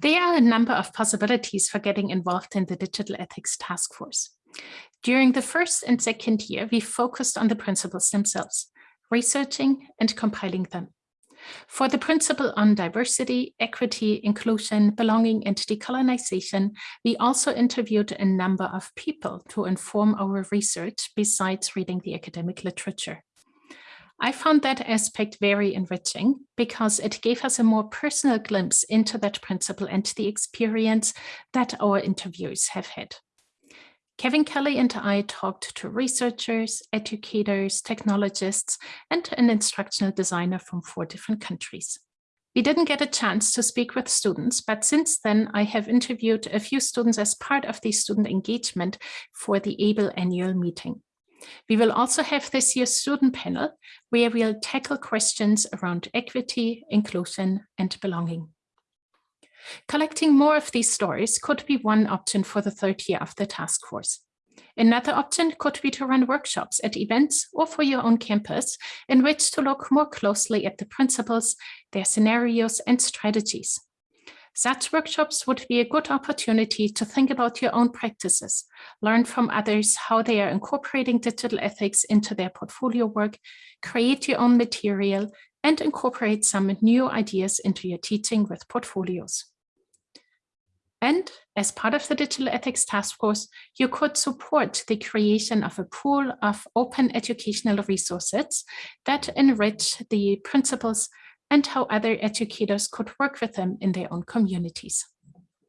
There are a number of possibilities for getting involved in the Digital Ethics Task Force. During the first and second year, we focused on the principles themselves, researching and compiling them. For the principle on diversity, equity, inclusion, belonging, and decolonization, we also interviewed a number of people to inform our research besides reading the academic literature. I found that aspect very enriching because it gave us a more personal glimpse into that principle and the experience that our interviews have had. Kevin Kelly and I talked to researchers, educators, technologists, and an instructional designer from four different countries. We didn't get a chance to speak with students, but since then I have interviewed a few students as part of the student engagement for the AAEEBL annual meeting. We will also have this year's student panel where we'll tackle questions around equity, inclusion, and belonging. Collecting more of these stories could be one option for the third year of the task force. Another option could be to run workshops at events or for your own campus in which to look more closely at the principles, their scenarios and strategies. Such workshops would be a good opportunity to think about your own practices, learn from others how they are incorporating digital ethics into their portfolio work, create your own material, and incorporate some new ideas into your teaching with portfolios. And as part of the Digital Ethics Task Force, you could support the creation of a pool of open educational resources that enrich the principles and how other educators could work with them in their own communities.